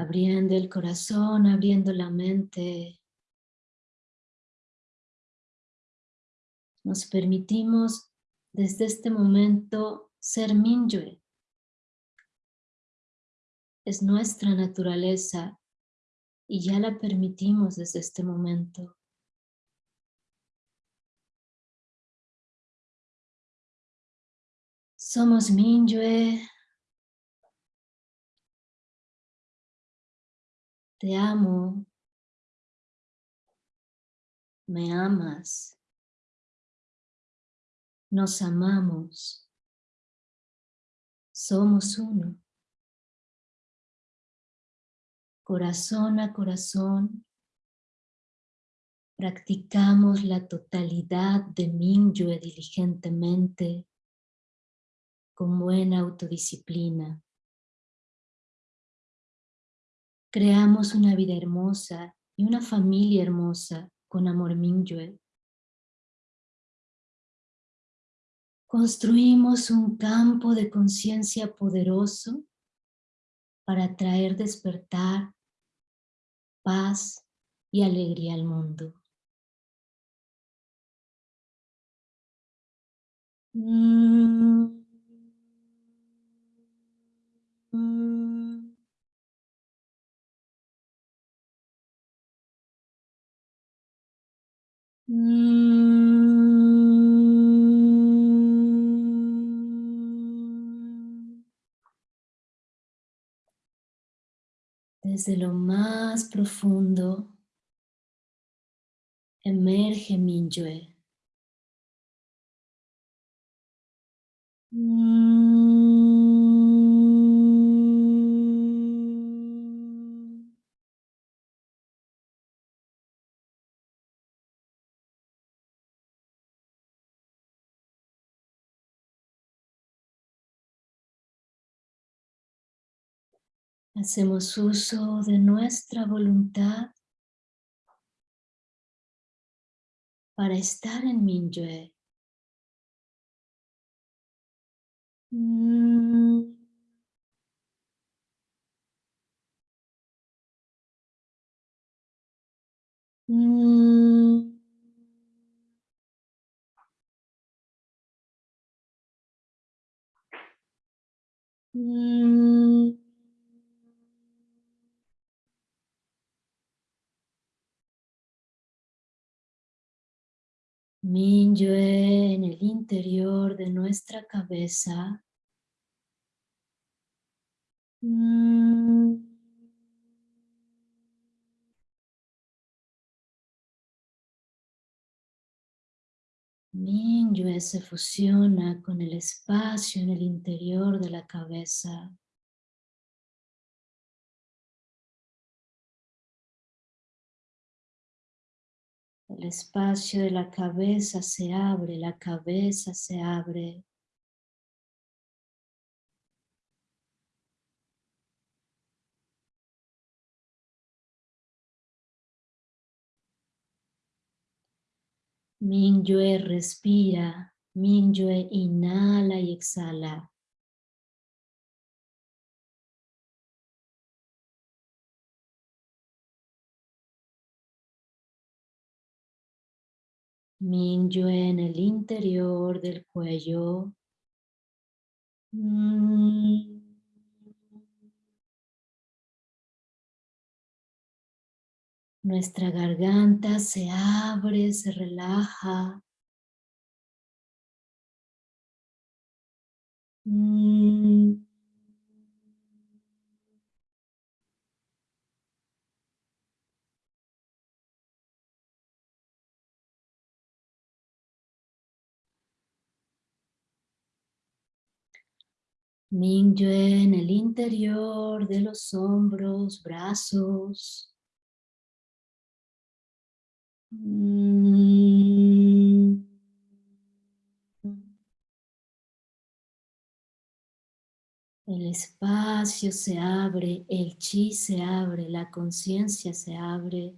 Abriendo el corazón, abriendo la mente. Nos permitimos desde este momento ser Minyue. Es nuestra naturaleza y ya la permitimos desde este momento. Somos Minyue. Te amo. Me amas. Nos amamos. Somos uno. Corazón a corazón, practicamos la totalidad de Minyue diligentemente, con buena autodisciplina. Creamos una vida hermosa y una familia hermosa con amor Minyue. Construimos un campo de conciencia poderoso para traer despertar, paz y alegría al mundo. Mm. Mm. Desde lo más profundo emerge Minyue. Hacemos uso de nuestra voluntad para estar en Minyue. Mm. Mm. Mm. Minyue en el interior de nuestra cabeza. Mm. Minyue se fusiona con el espacio en el interior de la cabeza. El espacio de la cabeza se abre, la cabeza se abre. Minyue respira, Minyue inhala y exhala. Minyue en el interior del cuello. Mm. Nuestra garganta se abre, se relaja. Mm. Minyue en el interior de los hombros, brazos. Mm. El espacio se abre, el chi se abre, la conciencia se abre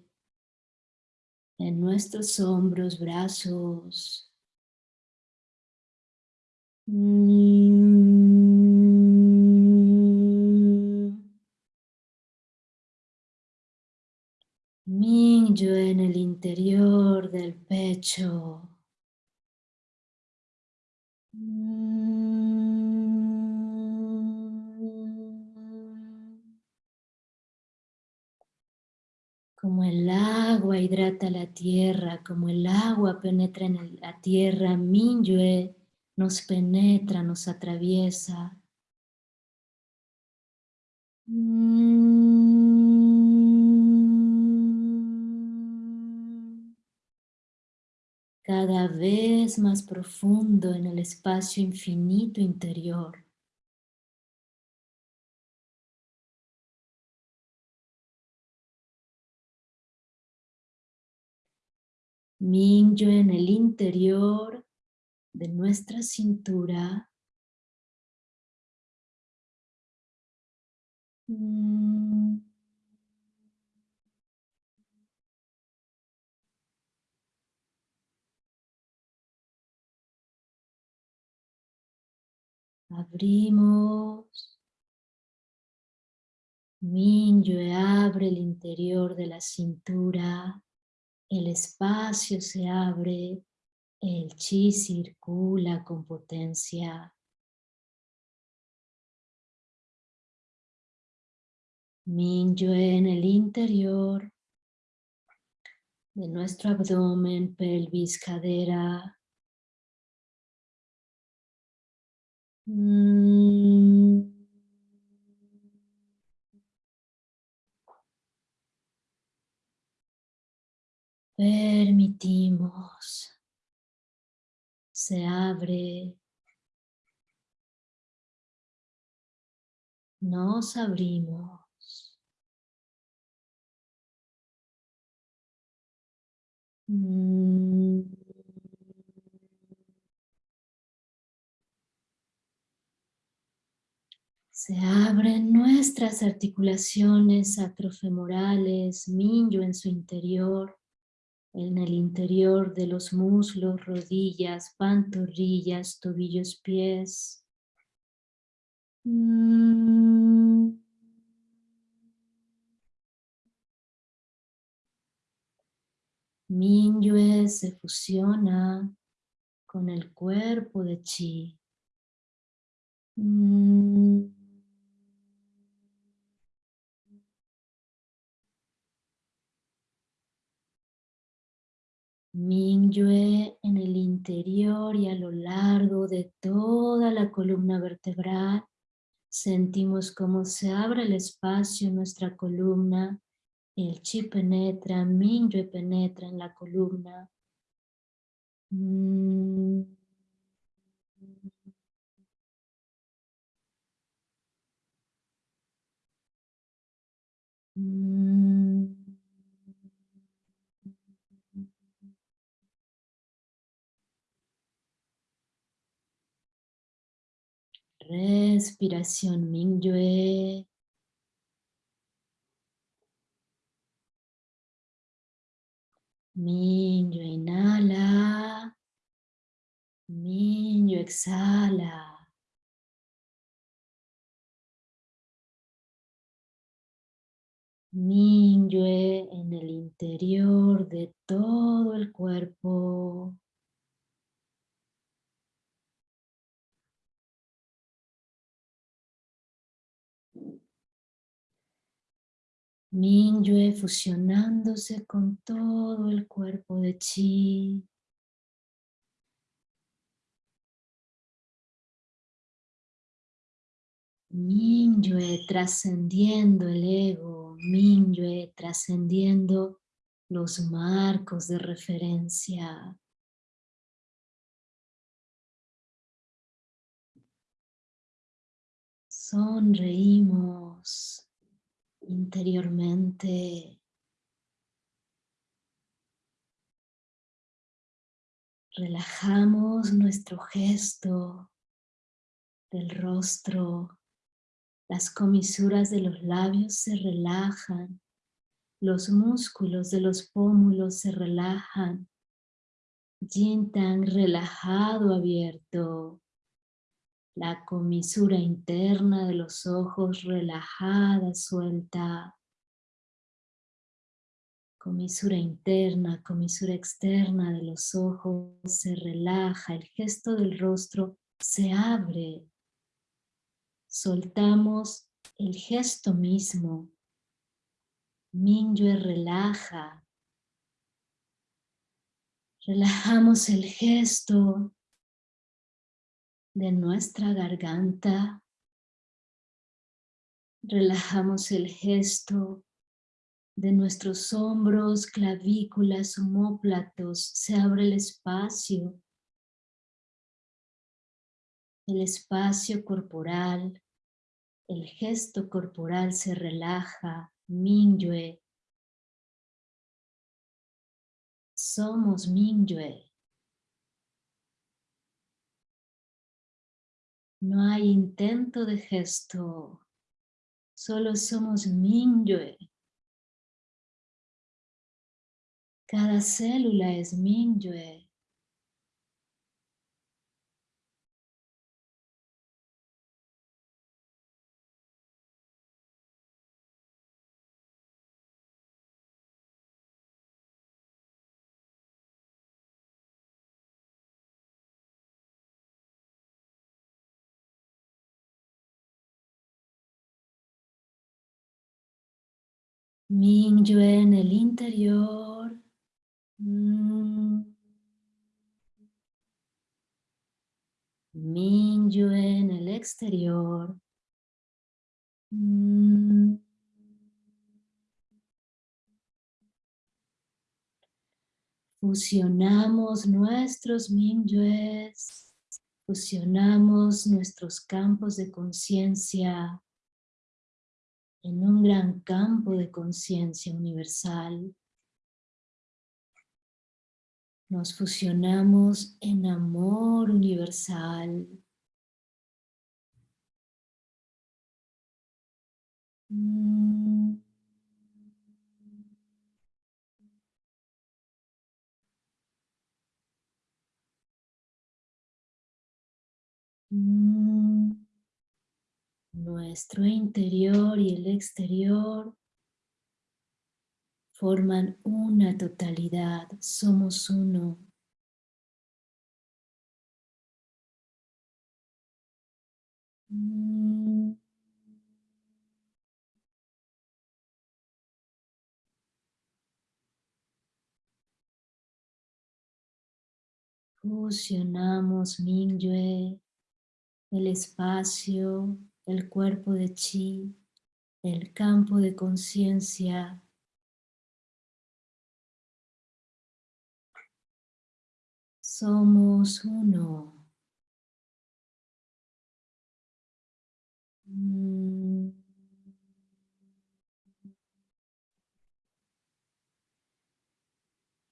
en nuestros hombros, brazos. Mm. Mingyue en el interior del pecho. Como el agua hidrata la tierra, como el agua penetra en la tierra, Minyue nos penetra, nos atraviesa. Cada vez más profundo en el espacio infinito interior. Mingyo en el interior de nuestra cintura. Mm. Abrimos. Minyue abre el interior de la cintura el espacio se abre, el chi circula con potencia. Minyue en el interior de nuestro abdomen, pelvis, cadera. Mm. Permitimos, se abre, nos abrimos. Mm. Se abren nuestras articulaciones sacrofemorales, minyo en su interior en el interior de los muslos, rodillas, pantorrillas, tobillos, pies. Mm. Minyue se fusiona con el cuerpo de Chi. Mingyue en el interior y a lo largo de toda la columna vertebral. Sentimos cómo se abre el espacio en nuestra columna. El chi penetra, Mingyue penetra en la columna. Mm. Mm. Respiración Mingyue. Mingyue inhala. Mingyue exhala. Mingyue en el interior de todo el cuerpo. Mingyue fusionándose con todo el cuerpo de Chi. Mingyue trascendiendo el ego, Mingyue trascendiendo los marcos de referencia. Sonreímos interiormente. Relajamos nuestro gesto del rostro. Las comisuras de los labios se relajan. Los músculos de los pómulos se relajan. Yin tan relajado, abierto. La comisura interna de los ojos relajada, suelta. comisura interna, comisura externa de los ojos se relaja, el gesto del rostro se abre. Soltamos el gesto mismo. Minyue relaja. Relajamos el gesto de nuestra garganta. Relajamos el gesto de nuestros hombros, clavículas, homóplatos, se abre el espacio. El espacio corporal, el gesto corporal se relaja, Minyue. Somos Minyue. No hay intento de gesto, solo somos Minyue. Cada célula es Minyue. Mingyue en el interior. Mm. Mingyue en el exterior. Mm. Fusionamos nuestros Mingyues, fusionamos nuestros campos de conciencia en un gran campo de conciencia universal. Nos fusionamos en amor universal. Mm. Mm. Nuestro interior y el exterior forman una totalidad, somos uno. Fusionamos Mingyue, el espacio el cuerpo de chi, el campo de conciencia. Somos uno. Mm.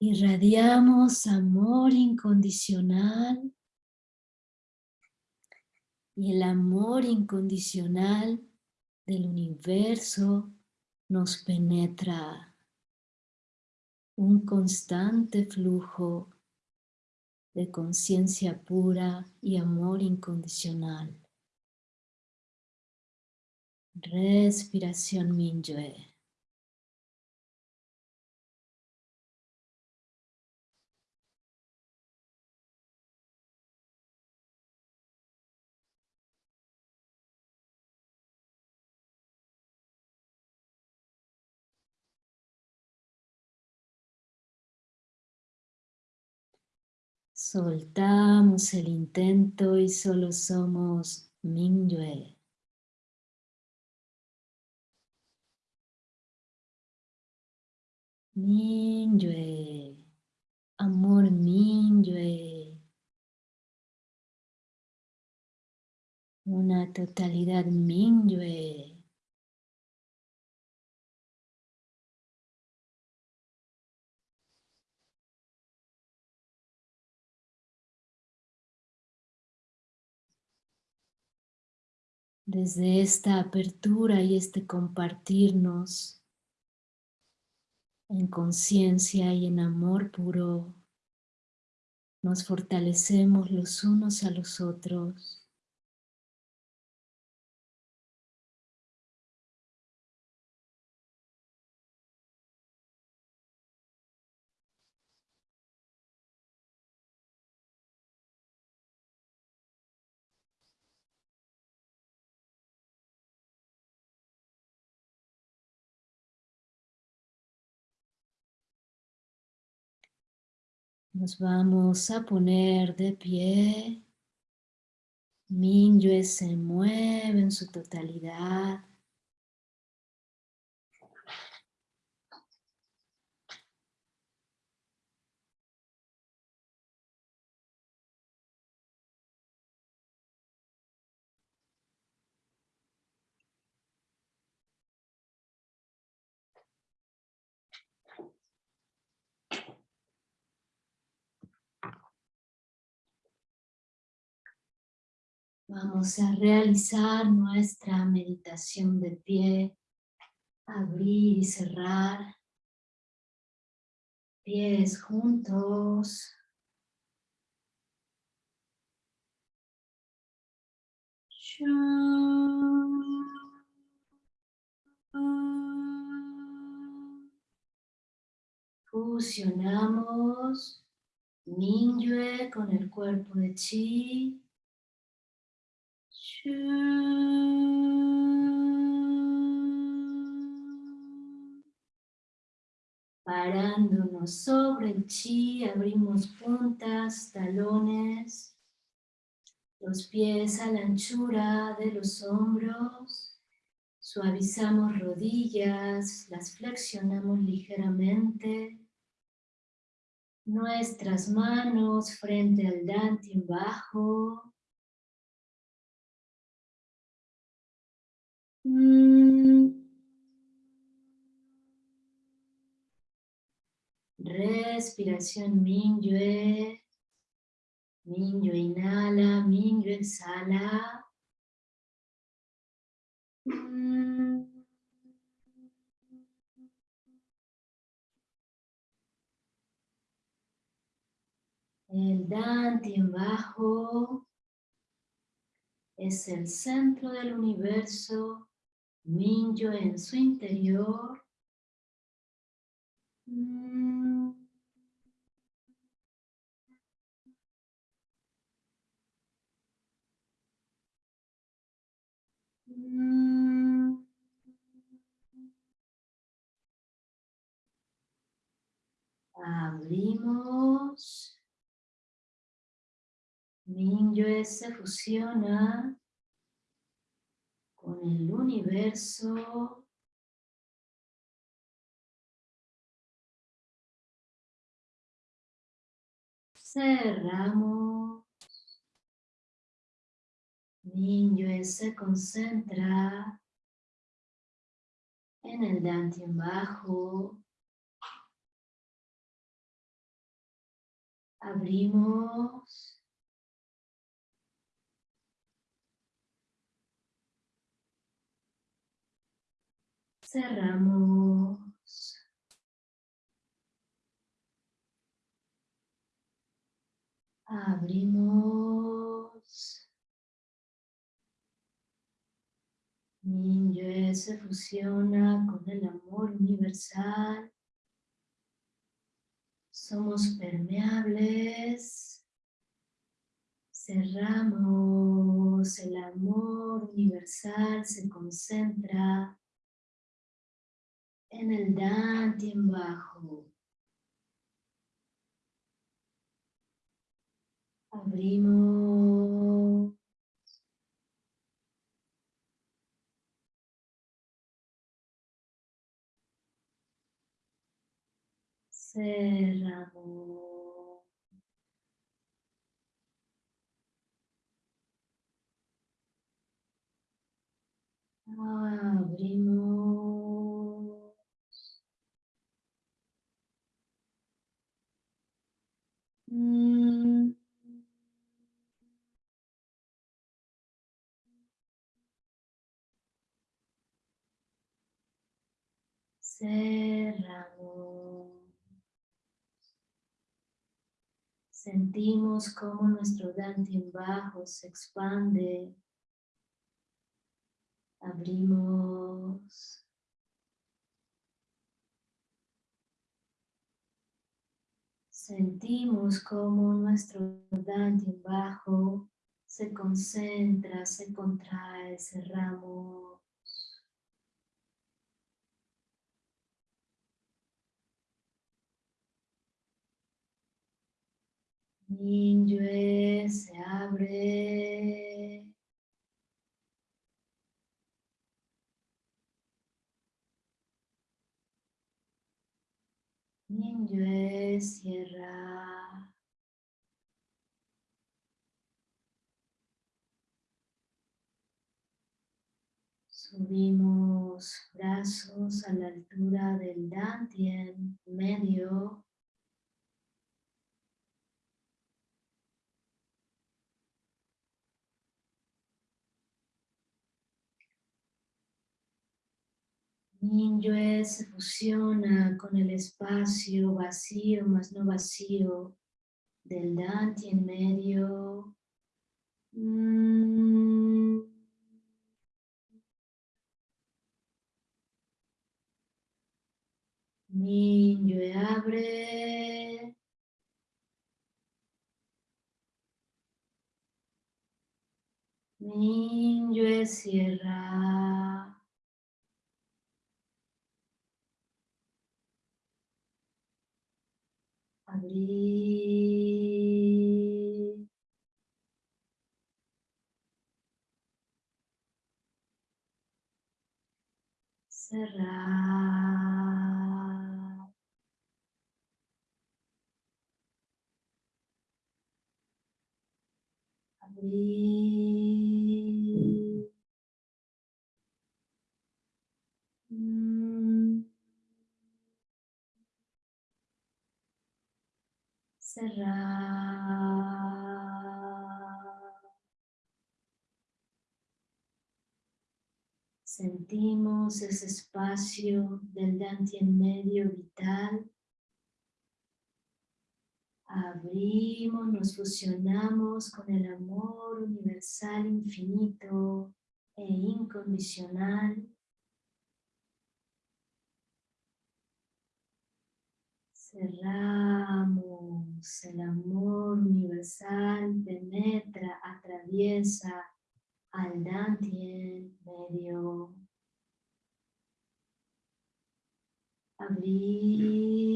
Irradiamos amor incondicional y el amor incondicional del universo nos penetra. Un constante flujo de conciencia pura y amor incondicional. Respiración Minyue. Soltamos el intento y solo somos Mingyue. Mingyue. Amor Mingyue. Una totalidad Mingyue. Desde esta apertura y este compartirnos en conciencia y en amor puro, nos fortalecemos los unos a los otros. Nos vamos a poner de pie. Minyue se mueve en su totalidad. Vamos a realizar nuestra meditación de pie, abrir y cerrar, pies juntos. Fusionamos Minyue con el cuerpo de Chi Parándonos sobre el chi, abrimos puntas, talones, los pies a la anchura de los hombros, suavizamos rodillas, las flexionamos ligeramente, nuestras manos frente al dantian bajo, Respiración Minyue. Minyue inhala, Minyue exhala. Mm. El Dante en bajo es el centro del universo Minyo en su interior. Mm. Abrimos. Minyo se fusiona con el universo. Cerramos. Niño se concentra en el Dantian bajo. Abrimos. Cerramos. Abrimos. Niño se fusiona con el amor universal. Somos permeables. Cerramos, el amor universal se concentra en el en bajo. Abrimos. Cerramos. Abrimos. Cerramos. Sentimos como nuestro en bajo se expande. Abrimos. Sentimos como nuestro en bajo se concentra, se contrae, cerramos. Minyue se abre. Minyue cierra. Subimos brazos a la altura del dantien medio. Minyue se fusiona con el espacio vacío más no vacío del dantien medio. Mm. Minyue abre. Minyue cierra. Abrir. Cerrar. Abrir. Cerrar. Sentimos ese espacio del Dantien medio vital. Abrimos, nos fusionamos con el amor universal infinito e incondicional. Cerramos, el amor universal penetra, atraviesa al Dantien medio. Abrir.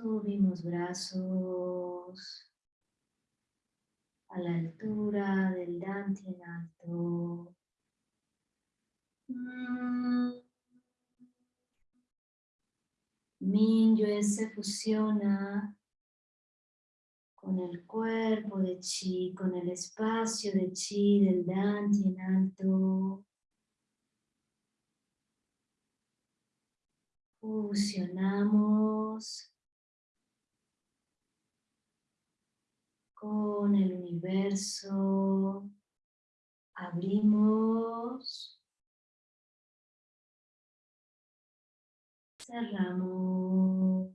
Subimos brazos a la altura del Dantien alto. Minyue se fusiona con el cuerpo de chi, con el espacio de chi del Dantien alto. Fusionamos con el universo. Abrimos. Cerramos.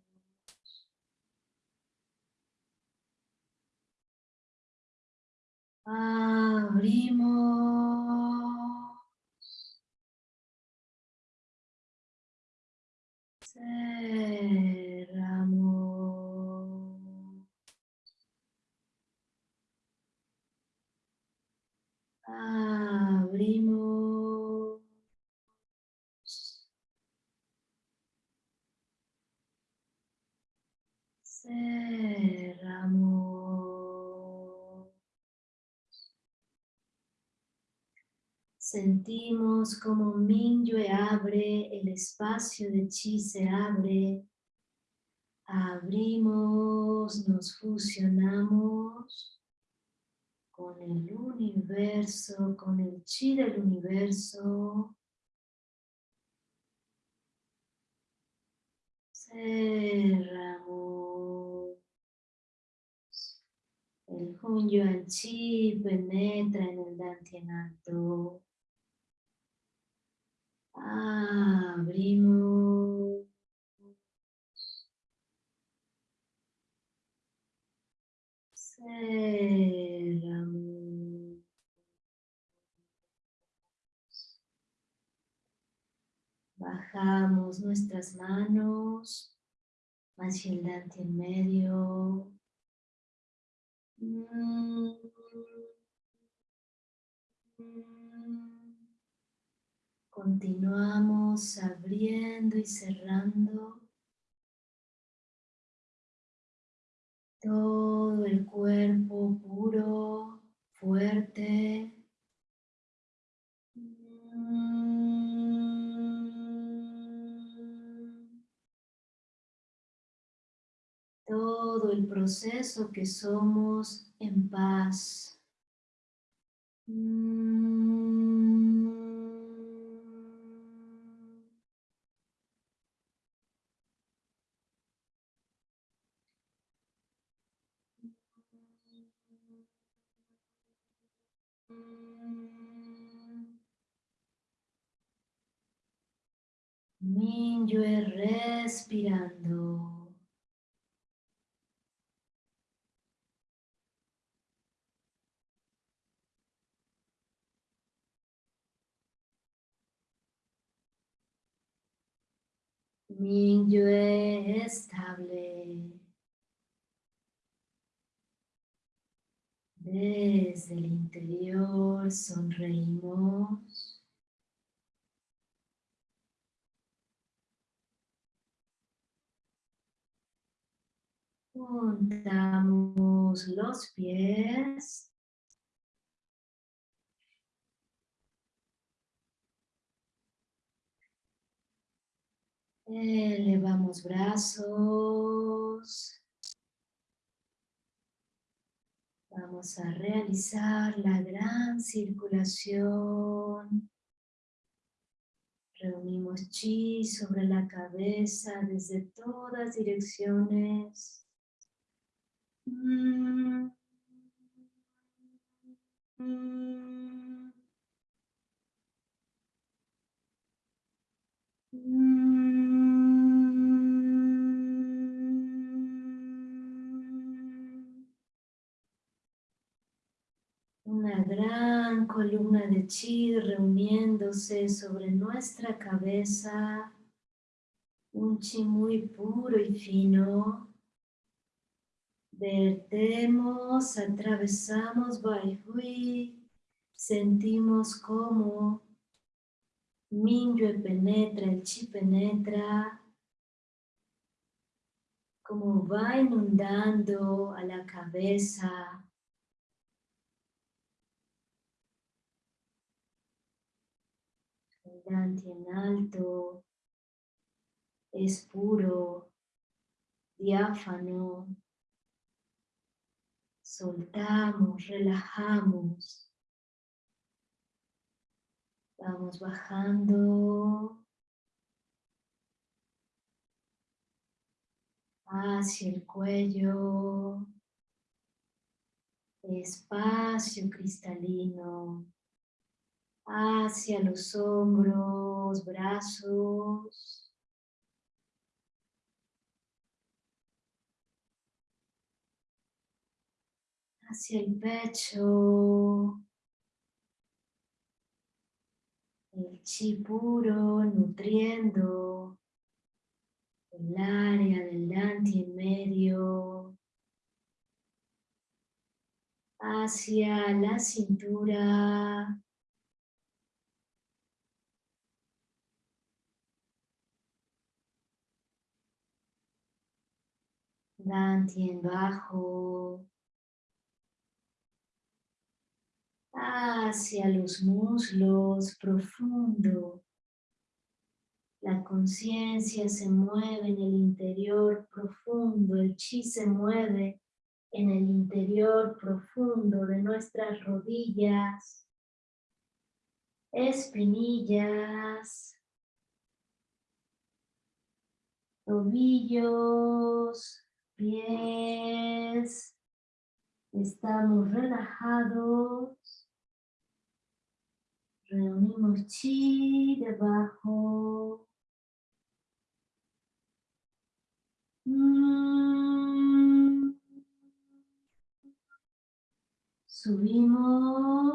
Abrimos. Abrimos. Cerramos. Sentimos como Minyue abre, el espacio de Chi se abre. Abrimos, nos fusionamos con el universo, con el Chi del universo. Cerramos. El Hunyuan Chi penetra en el Dantien alto. Abrimos. Bajamos nuestras manos hacia el en medio. Continuamos abriendo y cerrando todo el cuerpo puro, fuerte. Todo el proceso que somos en paz. Minyue respirando. Minyue estable. Desde el interior sonreímos. Juntamos los pies. Elevamos brazos. Vamos a realizar la gran circulación. Reunimos chi sobre la cabeza desde todas direcciones. Una gran columna de chi reuniéndose sobre nuestra cabeza, un chi muy puro y fino. Vertemos, atravesamos Baihui, sentimos como Minyue penetra, el chi penetra, como va inundando a la cabeza, en alto, es puro, diáfano. Soltamos, relajamos. Vamos bajando hacia el cuello, espacio cristalino hacia los hombros, brazos. Hacia el pecho. El chi puro nutriendo el área delante y medio. Hacia la cintura. en bajo. Hacia los muslos, profundo. La conciencia se mueve en el interior profundo, el chi se mueve en el interior profundo de nuestras rodillas, espinillas, tobillos, pies, estamos relajados, reunimos chi debajo, subimos,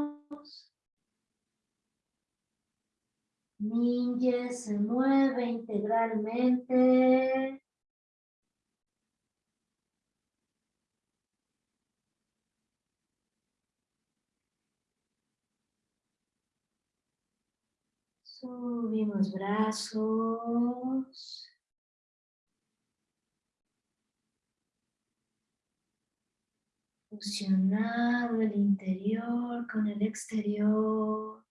Ninja se mueve integralmente, Subimos brazos. Fusionado el interior con el exterior.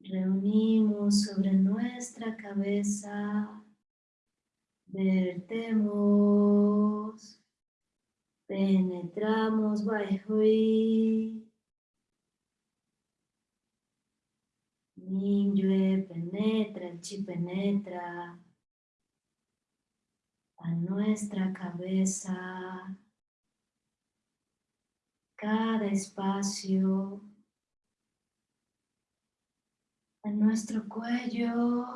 Reunimos sobre nuestra cabeza, vertemos, penetramos y Minyue penetra, el chi penetra. A nuestra cabeza, cada espacio, a nuestro cuello,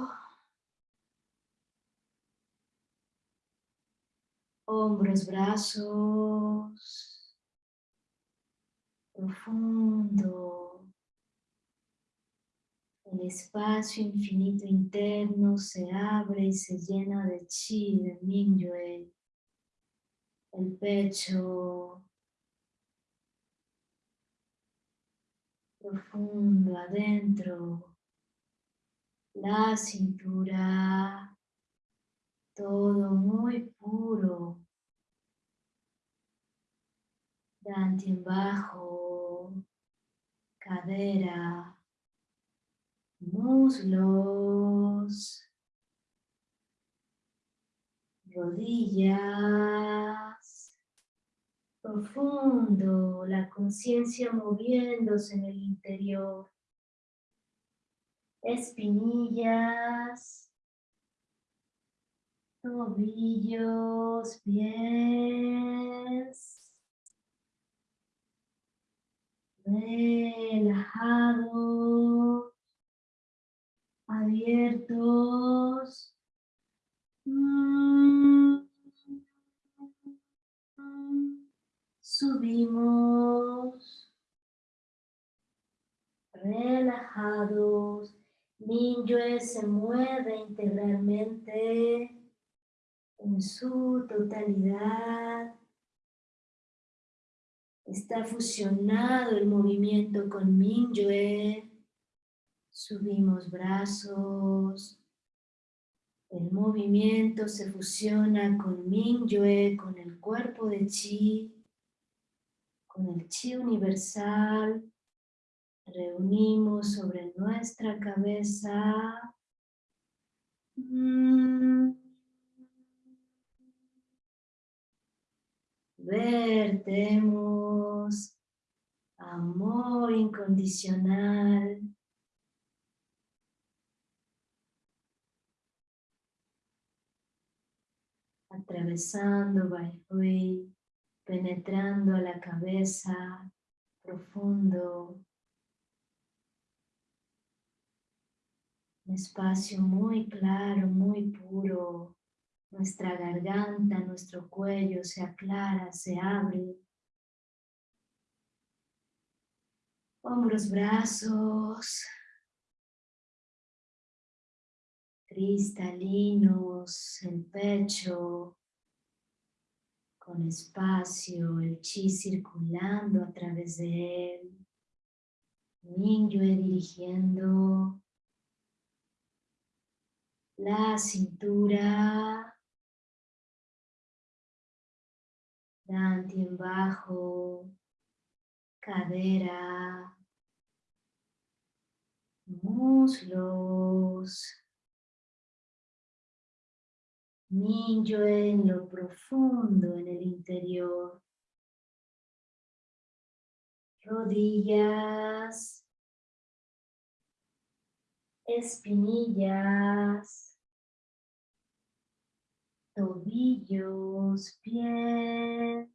hombros, brazos, profundo, el espacio infinito interno se abre y se llena de chi, de Mingyue, el pecho, profundo adentro, la cintura, todo muy puro, dante en bajo, cadera, muslos, rodillas, profundo, la conciencia moviéndose en el interior, espinillas, tobillos, pies, relajados, abiertos. Subimos, relajados. Minyue se mueve integralmente en su totalidad. Está fusionado el movimiento con Minyue. Subimos brazos. El movimiento se fusiona con Mingyue, con el cuerpo de Chi, con el Chi universal. Reunimos sobre nuestra cabeza. Mm. Vertemos amor incondicional atravesando Baihui, penetrando a la cabeza, profundo. Un espacio muy claro, muy puro. Nuestra garganta, nuestro cuello se aclara, se abre. Hombros, brazos, cristalinos, el pecho, con espacio, el chi circulando a través de él, Mingyue dirigiendo. La cintura, Bajo, cadera, muslos, Minyo en lo profundo, en el interior. Rodillas. Espinillas. Tobillos, pies.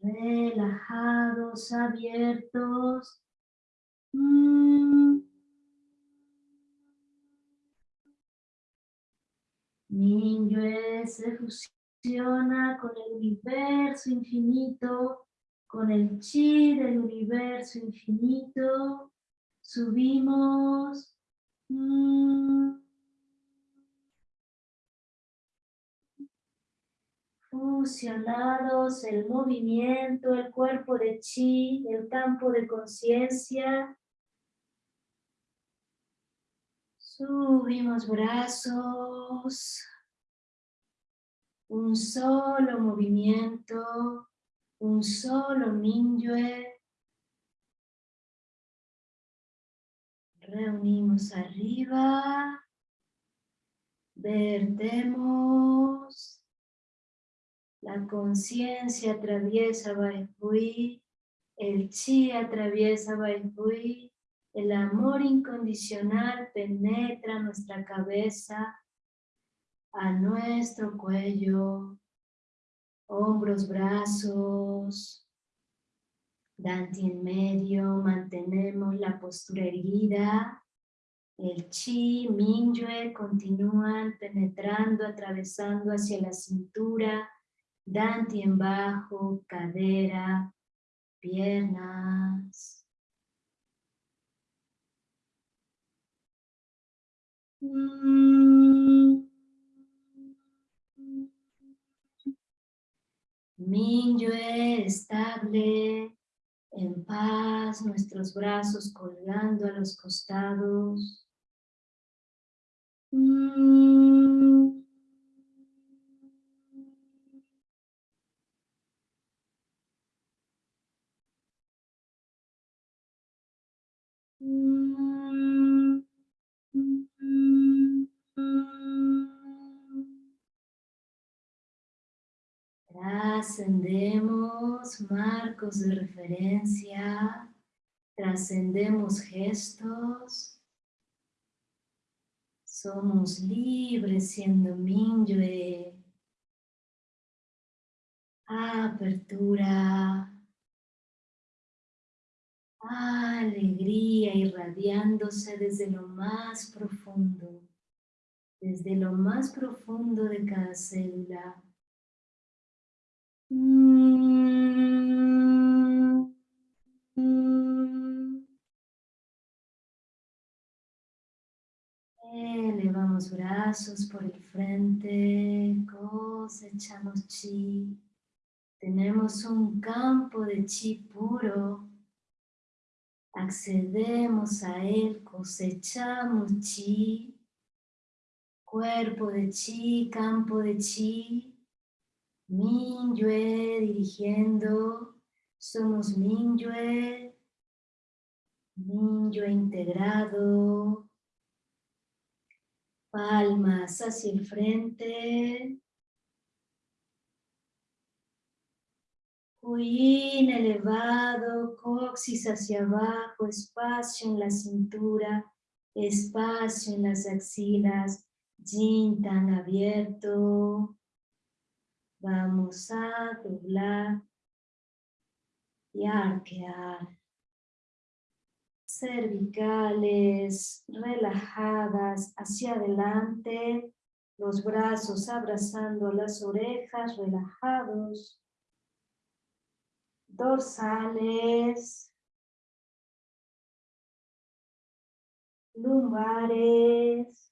Relajados, abiertos. Mm. Minyue se fusiona con el universo infinito, con el chi del universo infinito. Subimos. Mm. Fusionados el movimiento, el cuerpo de chi, el campo de conciencia. Subimos brazos, un solo movimiento, un solo Minyue. Reunimos arriba, vertemos la conciencia atraviesa Baihui, el chi atraviesa Baihui, el amor incondicional penetra nuestra cabeza, a nuestro cuello, hombros, brazos, Danti en medio, mantenemos la postura erguida, el chi, minyue continúan penetrando, atravesando hacia la cintura, Danti en bajo, cadera, piernas. Minyue estable, en paz, nuestros brazos colgando a los costados. Trascendemos marcos de referencia, trascendemos gestos, somos libres siendo Minyue, apertura, alegría irradiándose desde lo más profundo, desde lo más profundo de cada célula. Elevamos brazos por el frente, cosechamos chi. Tenemos un campo de chi puro. Accedemos a él, cosechamos chi. Cuerpo de chi, campo de chi. Minyue dirigiendo, somos Minyue, Minyue integrado, palmas hacia el frente, Huyin elevado, coxis hacia abajo, espacio en la cintura, espacio en las axilas, yin tan abierto, Vamos a doblar y arquear. Cervicales relajadas hacia adelante. Los brazos abrazando las orejas, relajados. Dorsales. Lumbares.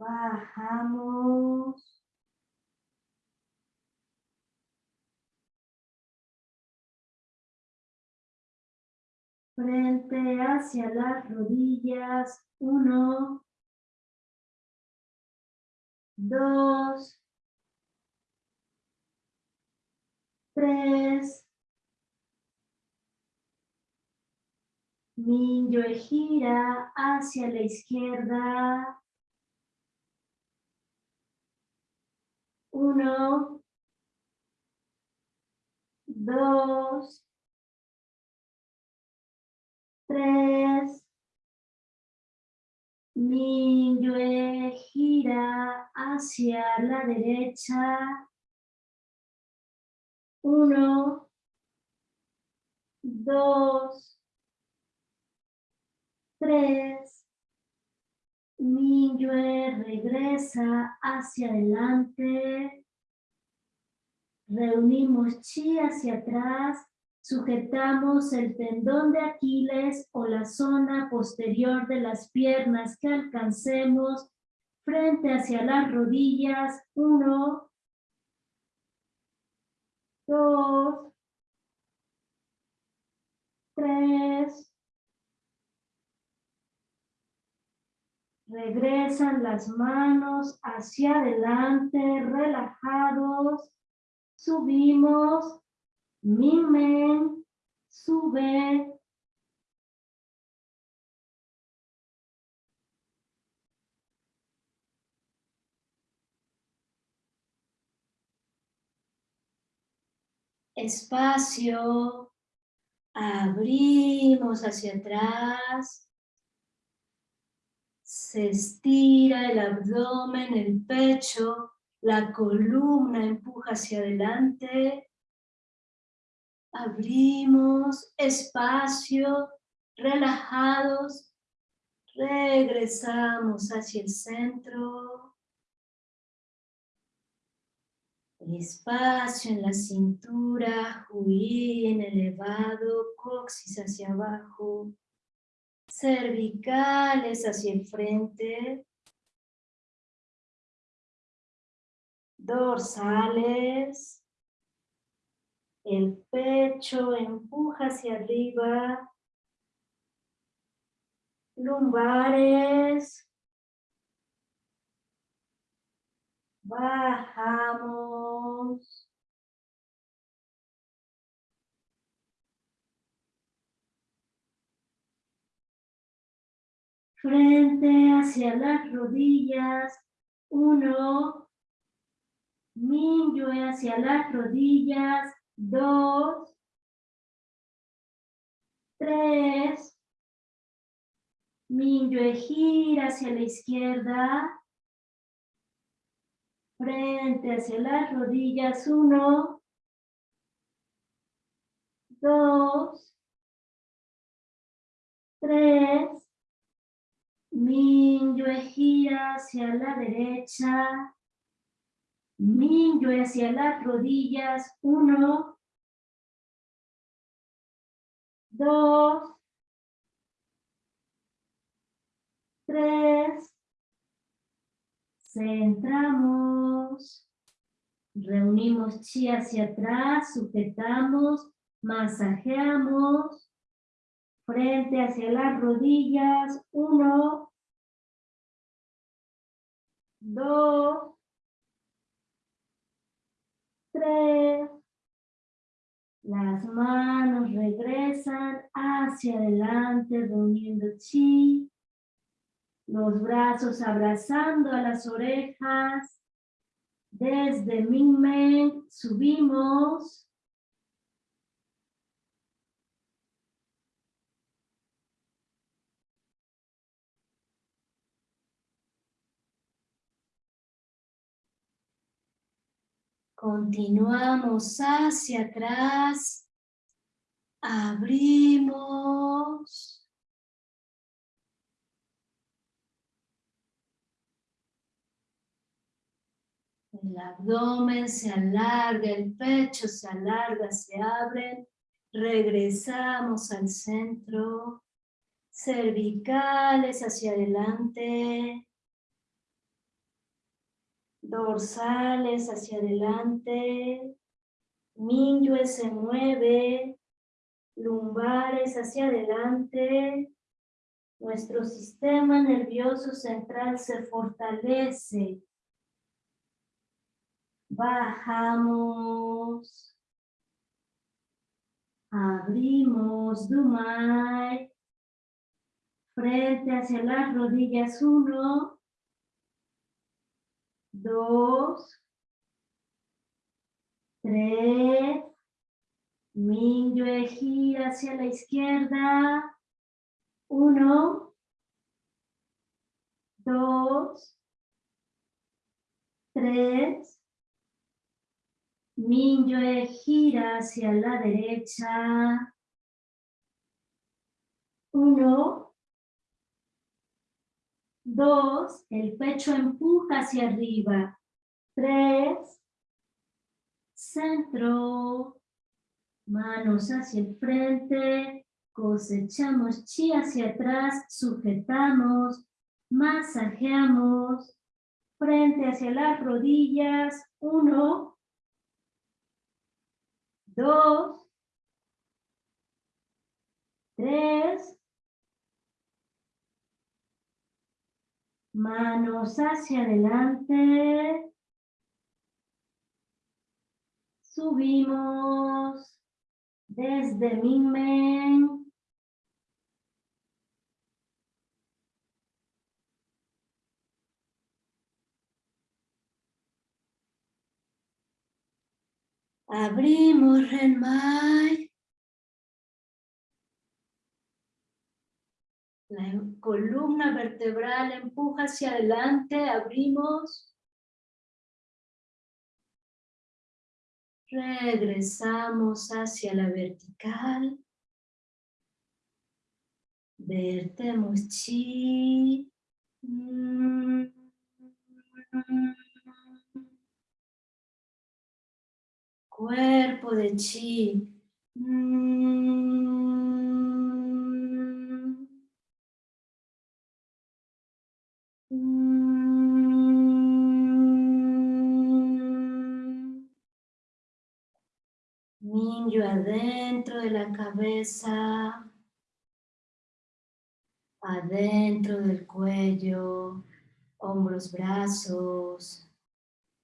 Bajamos. Frente hacia las rodillas. Uno. Dos. Tres. Niño gira hacia la izquierda. Uno, dos, tres, Minyue gira hacia la derecha. Uno, dos, tres, Minyue regresa hacia adelante. Reunimos chi hacia atrás Sujetamos el tendón de Aquiles o la zona posterior de las piernas que alcancemos frente hacia las rodillas. Uno, dos, tres. Regresan las manos hacia adelante, relajados. Subimos. Mimen. Sube. Espacio. Abrimos hacia atrás. Se estira el abdomen, el pecho, la columna empuja hacia adelante. Abrimos espacio, relajados. Regresamos hacia el centro. Espacio en la cintura, en elevado, coxis hacia abajo, cervicales hacia el frente, dorsales, el pecho empuja hacia arriba, lumbares, bajamos, frente hacia las rodillas, uno, Minyue hacia las rodillas, dos, tres, Minyue gira hacia la izquierda, frente hacia las rodillas, uno, dos, tres, Minyue gira hacia la derecha, Minyue hacia las rodillas, uno, dos, tres, centramos, reunimos chi hacia atrás, sujetamos, masajeamos, frente hacia las rodillas, uno, dos, tres, las manos regresan hacia adelante, reuniendo chi, los brazos abrazando a las orejas, desde Mingmen subimos, Continuamos hacia atrás. Abrimos. El abdomen se alarga, el pecho se alarga, se abre. Regresamos al centro. Cervicales hacia adelante dorsales hacia adelante, Minyue se mueve, lumbares hacia adelante, nuestro sistema nervioso central se fortalece. Bajamos. Abrimos Dumai. Frente hacia las rodillas uno dos, tres, Minyue gira hacia la izquierda, uno, dos, tres, Minyue gira hacia la derecha, uno, Dos, el pecho empuja hacia arriba. Tres, centro. Manos hacia el frente, cosechamos chi hacia atrás, sujetamos, masajeamos, frente hacia las rodillas, uno, dos, tres, manos hacia adelante, subimos desde Minmen, Abrimos Renmai. Columna vertebral empuja hacia adelante, abrimos. Regresamos hacia la vertical. Vertemos chi. cuerpo de chi. Cabeza, adentro del cuello, hombros, brazos,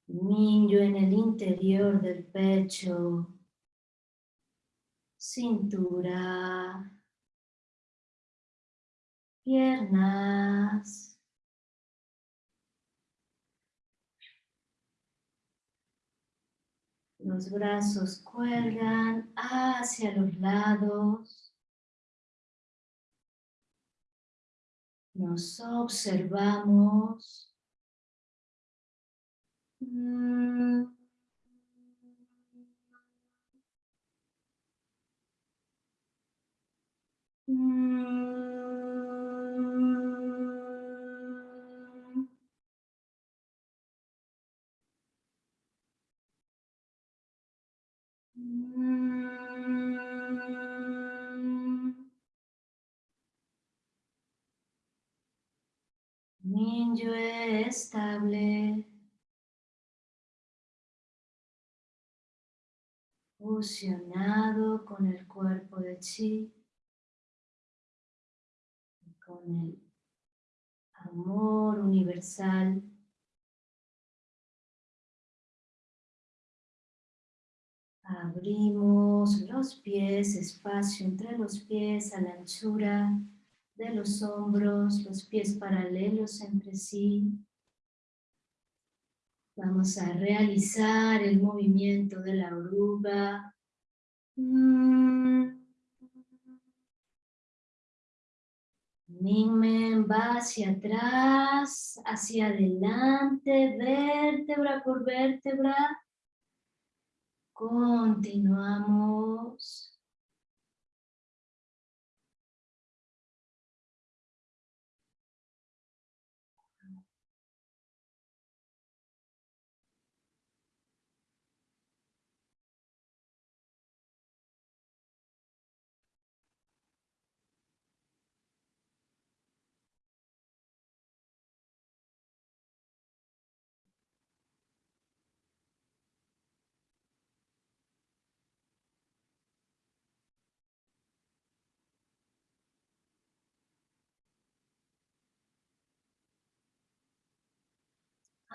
Niño en el interior del pecho, cintura, piernas, los brazos cuelgan hacia los lados, nos observamos. Mm. Ninjo estable. fusionado con el cuerpo de chi, con el amor universal. Abrimos los pies, espacio entre los pies a la anchura de los hombros, los pies paralelos entre sí. Vamos a realizar el movimiento de la oruga. Ningmen va hacia atrás, hacia adelante, vértebra por vértebra. Continuamos.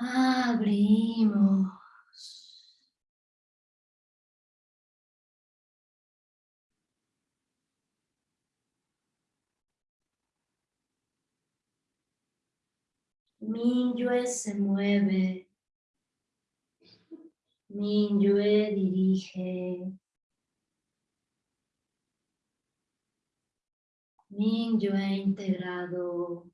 Abrimos. Minyue se mueve. Minyue dirige. Minyue integrado.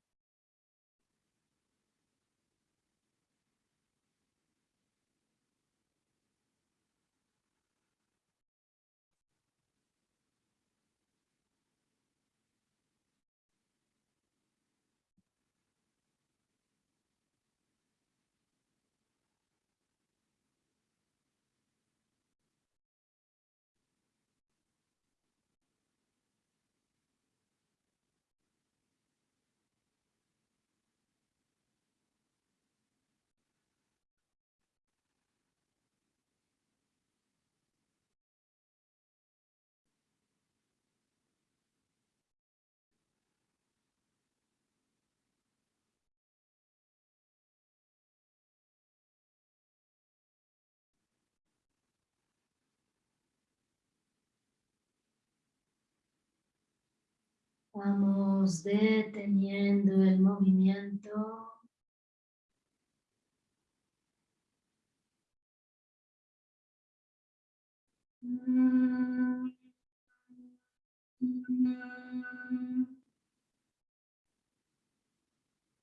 Vamos deteniendo el movimiento.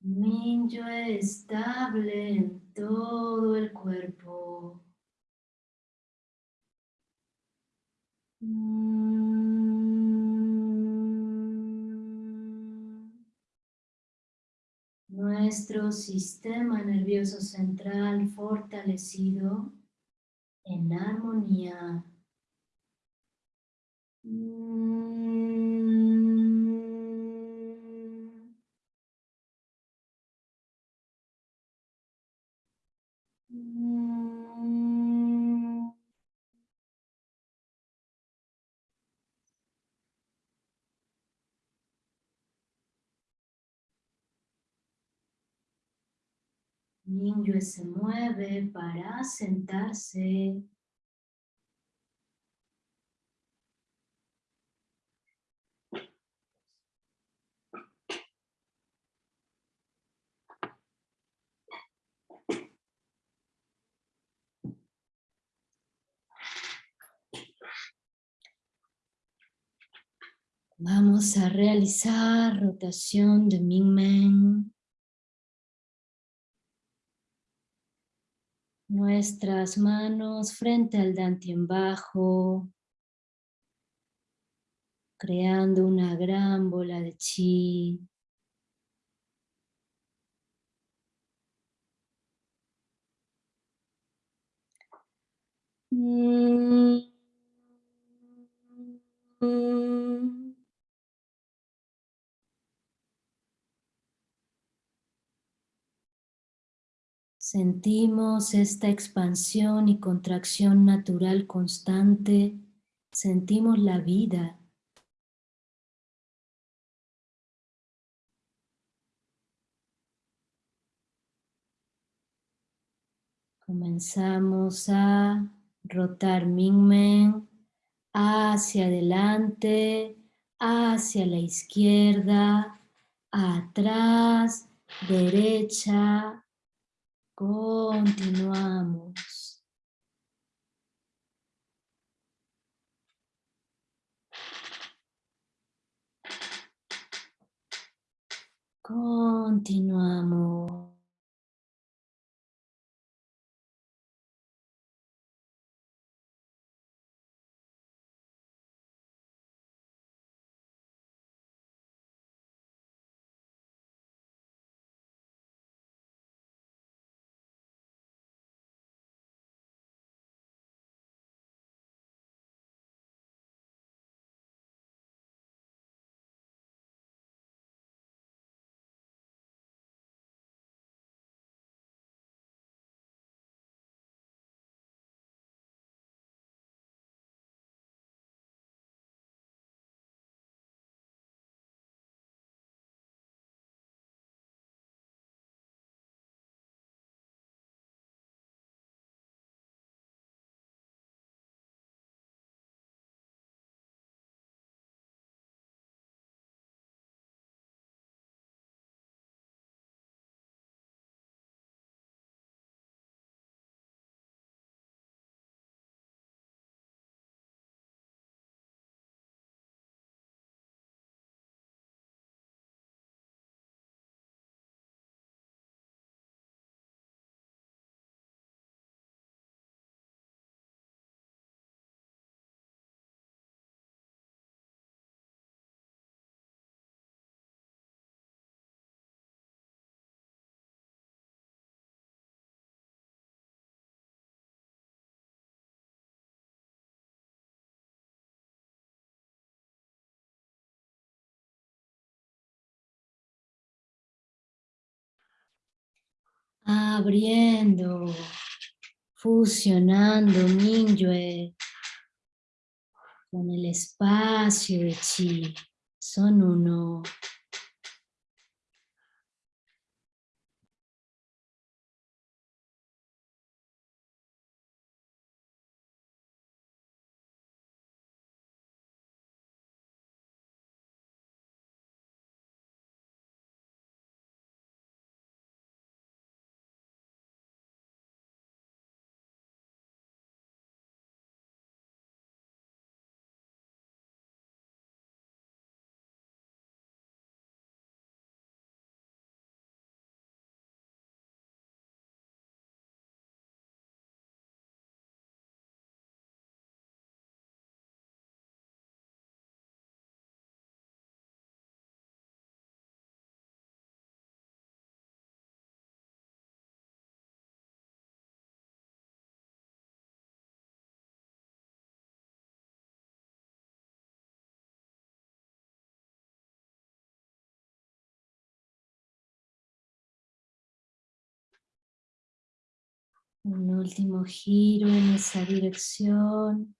Minyo estable en todo el cuerpo. Nuestro sistema nervioso central fortalecido en armonía. Se mueve para sentarse. Vamos a realizar rotación de Ming Nuestras manos frente al Dantien bajo, creando una gran bola de chi. Mm. Sentimos esta expansión y contracción natural constante, sentimos la vida. Comenzamos a rotar Mingmen hacia adelante, hacia la izquierda, atrás, derecha, Continuamos. Continuamos. Abriendo, fusionando Minyue con el espacio de Chi, son uno. Un último giro en esa dirección.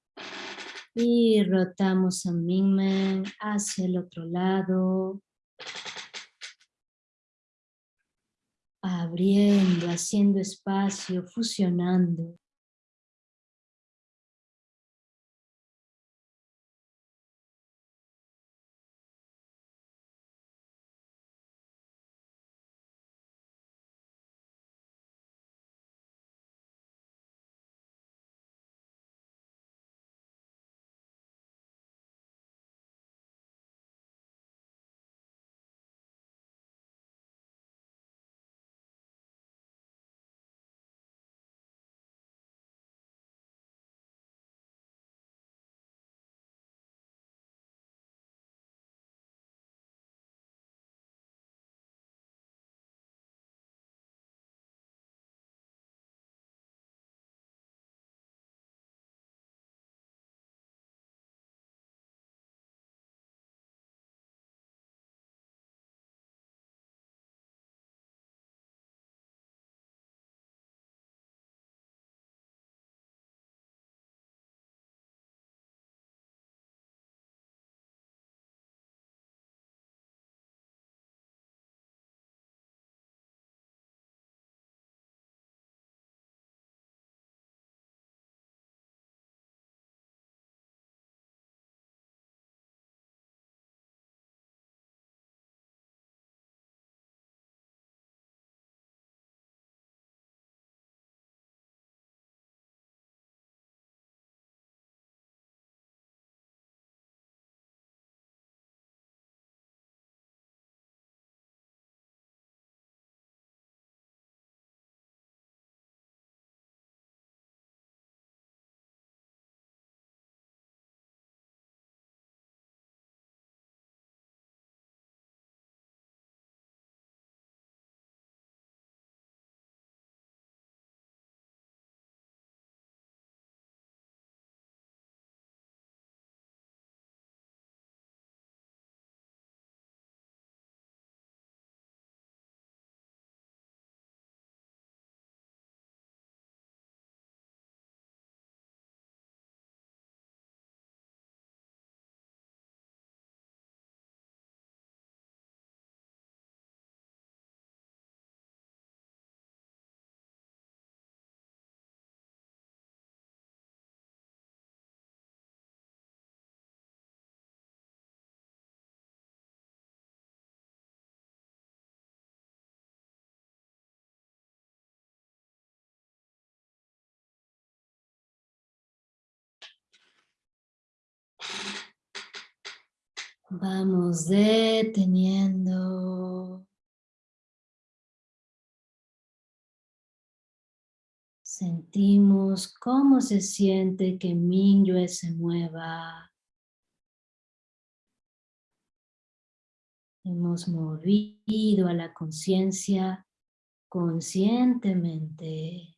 Y rotamos a Mingmen hacia el otro lado. Abriendo, haciendo espacio, fusionando. Vamos deteniendo. Sentimos cómo se siente que Mingyue se mueva. Hemos movido a la conciencia conscientemente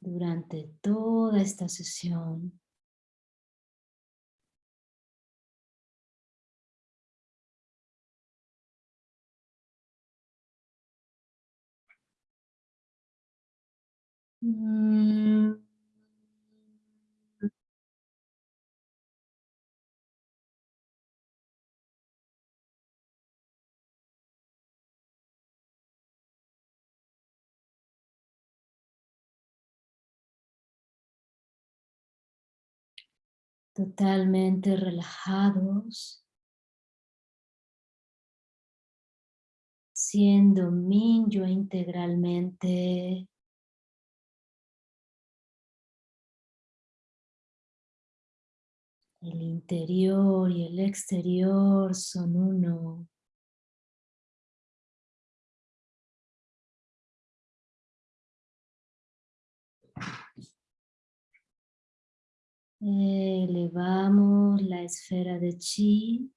durante toda esta sesión. Mm. Totalmente relajados. Siendo Minyo integralmente El interior y el exterior son uno. Elevamos la esfera de chi,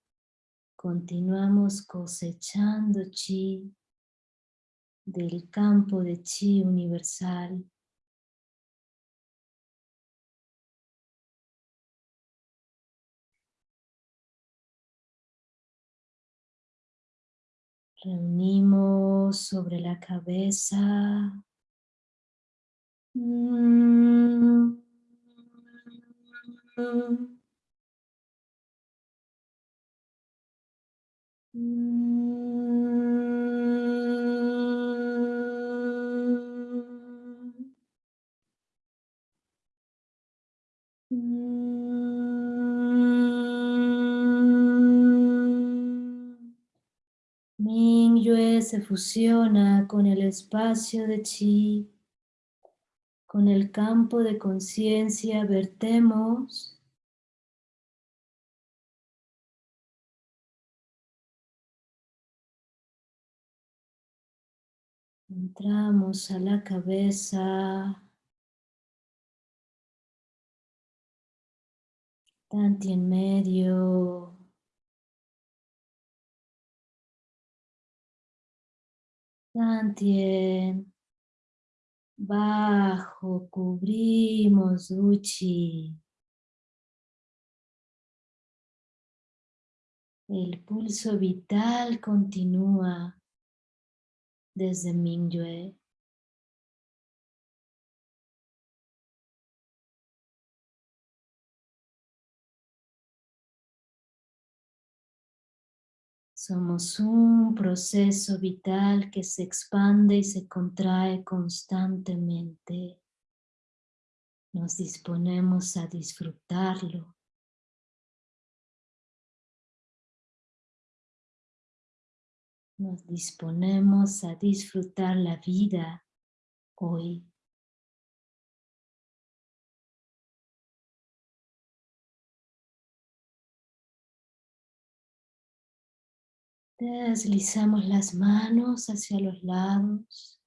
continuamos cosechando chi del campo de chi universal. Reunimos sobre la cabeza. Mm. Mingyue se fusiona con el espacio de chi, con el campo de conciencia vertemos Entramos a la cabeza. Tanti en medio. Tantien. Bajo, cubrimos Uchi. El pulso vital continúa desde Mingyue. Somos un proceso vital que se expande y se contrae constantemente. Nos disponemos a disfrutarlo. Nos disponemos a disfrutar la vida hoy. Deslizamos las manos hacia los lados.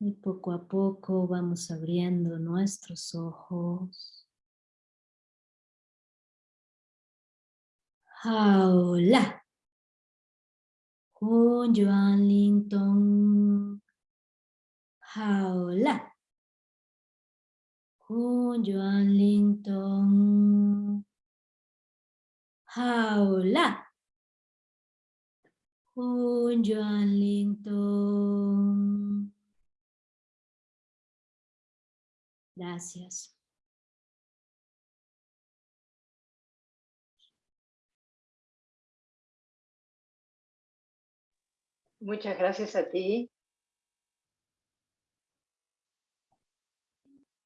Y poco a poco vamos abriendo nuestros ojos. Hola. Hun Yuan Ling Tong. Hola. Hun Yuan Ling Tong. Hola. Hun Yuan Ling Tong. Gracias. Muchas gracias a ti,